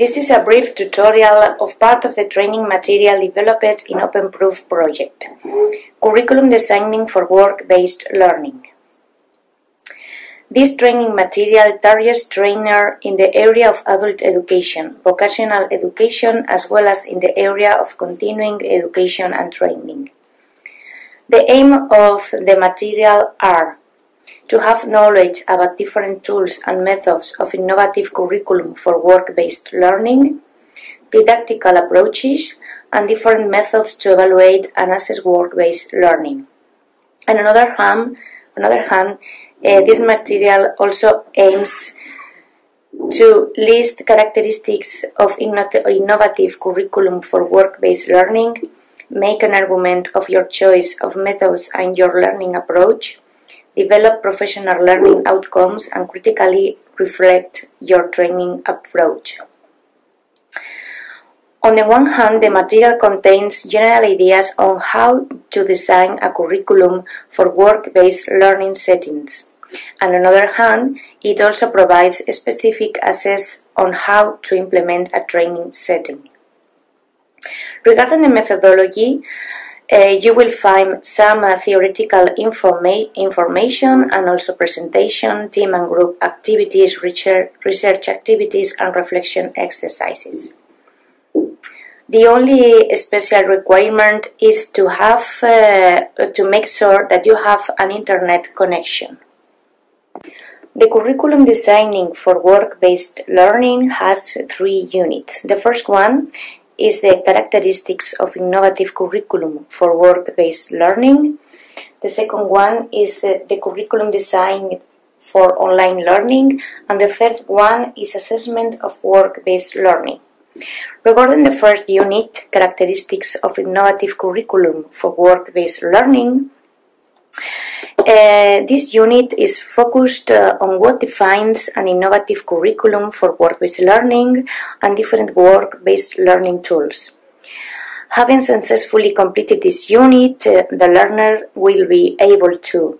This is a brief tutorial of part of the training material developed in OpenProof project. Curriculum Designing for Work-Based Learning. This training material targets trainer in the area of adult education, vocational education, as well as in the area of continuing education and training. The aim of the material are to have knowledge about different tools and methods of innovative curriculum for work-based learning, didactical approaches, and different methods to evaluate and assess work-based learning. And On another hand, on another hand uh, this material also aims to list characteristics of innovative curriculum for work-based learning, make an argument of your choice of methods and your learning approach, develop professional learning outcomes and critically reflect your training approach. On the one hand, the material contains general ideas on how to design a curriculum for work-based learning settings. And On the other hand, it also provides specific access on how to implement a training setting. Regarding the methodology, you will find some uh, theoretical informa information and also presentation, team and group activities, research, research activities, and reflection exercises. The only special requirement is to have uh, to make sure that you have an internet connection. The curriculum designing for work-based learning has three units. The first one is the characteristics of innovative curriculum for work-based learning. The second one is the, curriculum design for online learning. And the third one is assessment of work-based learning. Regarding the first unit, characteristics of innovative curriculum for work-based learning, uh, this unit is focused uh, on what defines an innovative curriculum for work-based learning and different work-based learning tools. Having successfully completed this unit, uh, the learner will be able to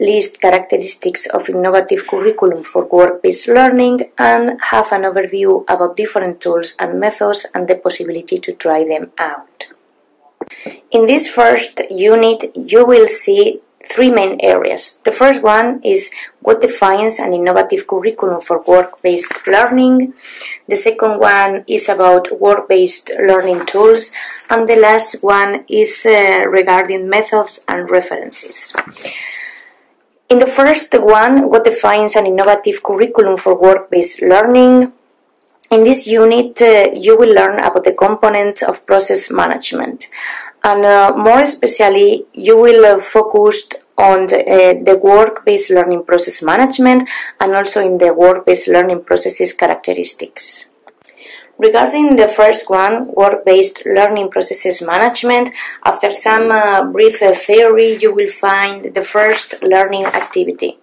list characteristics of innovative curriculum for work-based learning and have an overview about different tools and methods and the possibility to try them out. In this first unit, you will see three main areas. The first one is what defines an innovative curriculum for work-based learning. The second one is about work-based learning tools. And the last one is uh, regarding methods and references. In the first one, what defines an innovative curriculum for work-based learning? In this unit, uh, you will learn about the components of process management and uh, more especially you will uh, focus on the, uh, the work-based learning process management and also in the work-based learning processes characteristics. Regarding the first one, work-based learning processes management, after some uh, brief uh, theory, you will find the first learning activity.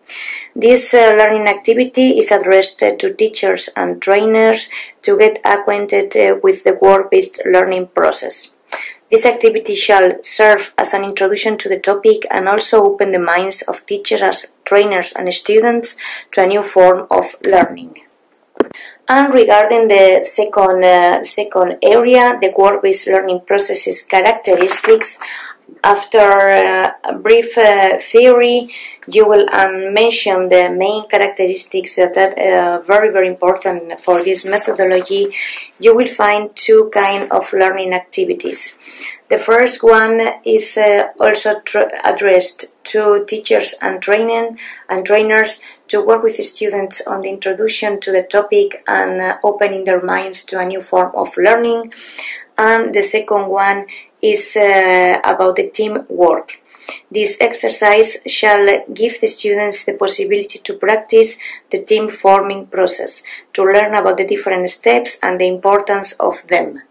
This uh, learning activity is addressed to teachers and trainers to get acquainted with the work-based learning process. This activity shall serve as an introduction to the topic and also open the minds of teachers, trainers and students to a new form of learning. And regarding the second, uh, second area, the work-based learning processes characteristics, after uh, a brief uh, theory, you will um, mention the main characteristics that are uh, very, very important for this methodology. You will find two kind of learning activities. The first one is uh, also addressed to teachers and training and trainers to work with students on the introduction to the topic and uh, opening their minds to a new form of learning. And the second one is uh, about the teamwork. This exercise shall give the students the possibility to practice the team forming process, to learn about the different steps and the importance of them.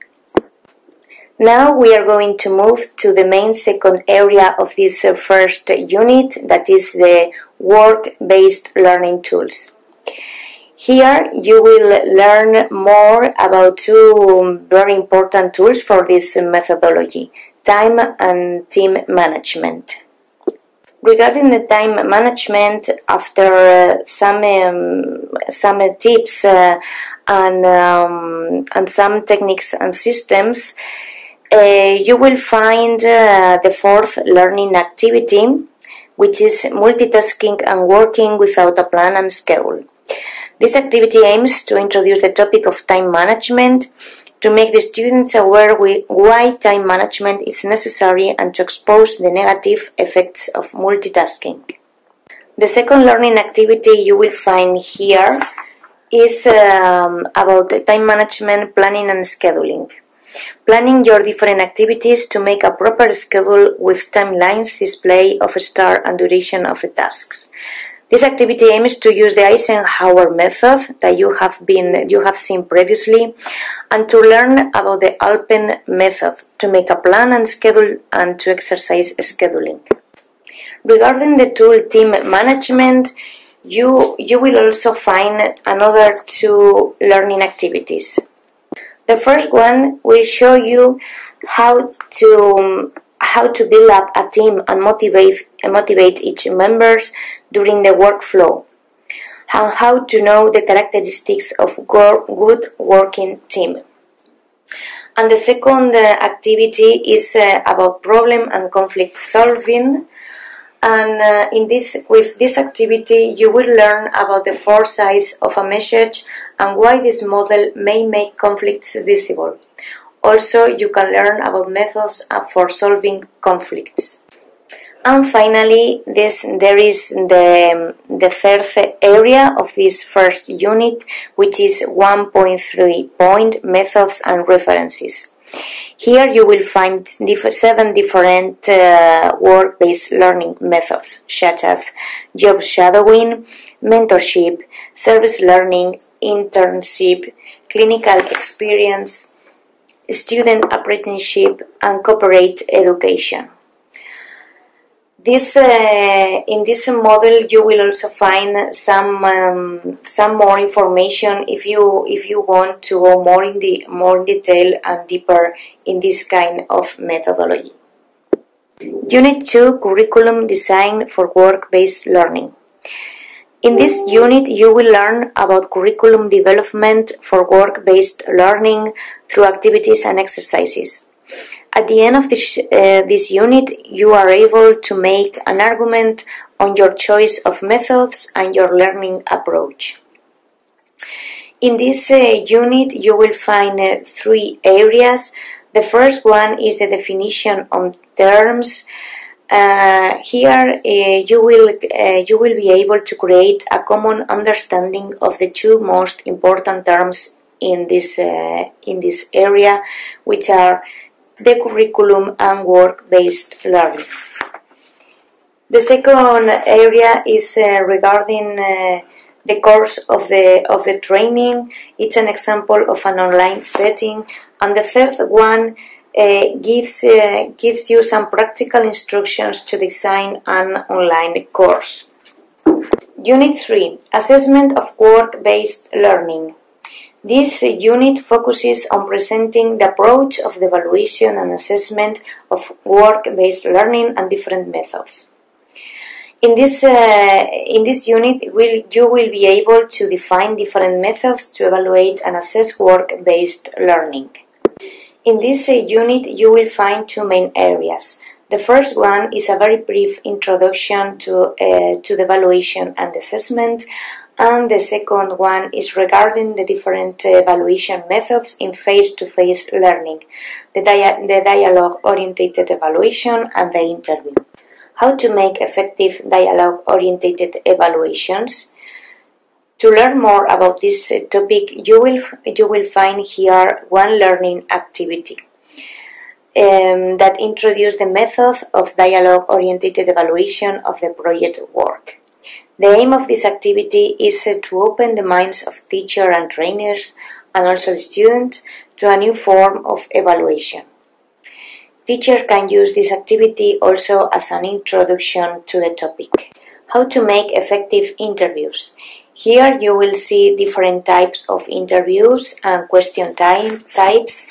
Now we are going to move to the main second area of this uh, first unit, that is the work-based learning tools. Here you will learn more about two very important tools for this methodology, time and team management. Regarding the time management, after some um, some tips uh, and, um, and some techniques and systems, uh, you will find uh, the fourth learning activity, which is multitasking and working without a plan and schedule. This activity aims to introduce the topic of time management, to make the students aware why time management is necessary and to expose the negative effects of multitasking. The second learning activity you will find here is um, about time management, planning and scheduling. Planning your different activities to make a proper schedule with timelines, display of start and duration of the tasks. This activity aims to use the Eisenhower method that you have been you have seen previously and to learn about the Alpen method to make a plan and schedule and to exercise scheduling. Regarding the tool team management, you you will also find another two learning activities. The first one will show you how to how to build up a team and motivate motivate each members during the workflow, and how to know the characteristics of good working team. And the second uh, activity is uh, about problem and conflict solving. And uh, in this, with this activity, you will learn about the four sides of a message and why this model may make conflicts visible. Also, you can learn about methods for solving conflicts. And finally, this, there is the, the third area of this first unit, which is 1.3 point methods and references. Here you will find seven different uh, work-based learning methods, such as job shadowing, mentorship, service learning, internship, clinical experience, student apprenticeship, and corporate education. This uh, in this model you will also find some um, some more information if you if you want to go more in the more detail and deeper in this kind of methodology. Unit 2 Curriculum Design for Work-Based Learning. In this unit, you will learn about curriculum development for work-based learning through activities and exercises. At the end of this, uh, this unit, you are able to make an argument on your choice of methods and your learning approach. In this uh, unit, you will find uh, three areas. The first one is the definition on terms. Uh, here, uh, you will uh, you will be able to create a common understanding of the two most important terms in this uh, in this area, which are the curriculum and work-based learning. The second area is uh, regarding uh, the course of the of the training. It's an example of an online setting, and the third one uh, gives uh, gives you some practical instructions to design an online course. Unit 3 Assessment of Work-Based Learning this unit focuses on presenting the approach of the evaluation and assessment of work-based learning and different methods. In this, uh, in this unit, will, you will be able to define different methods to evaluate and assess work-based learning. In this uh, unit, you will find two main areas. The first one is a very brief introduction to, uh, to the evaluation and assessment, and the second one is regarding the different evaluation methods in face-to-face learning, the, dia the dialogue-oriented evaluation and the interview. How to make effective dialogue-oriented evaluations? To learn more about this topic, you will, you will find here one learning activity. Um, that introduces the method of dialogue-oriented evaluation of the project work. The aim of this activity is to open the minds of teachers and trainers and also students to a new form of evaluation. Teacher can use this activity also as an introduction to the topic. How to make effective interviews. Here you will see different types of interviews and question type, types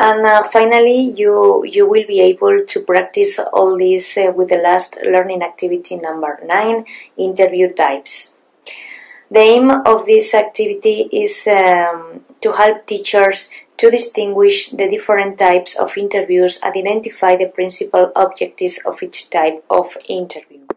and uh, finally, you, you will be able to practice all this uh, with the last learning activity number 9, interview types. The aim of this activity is um, to help teachers to distinguish the different types of interviews and identify the principal objectives of each type of interview.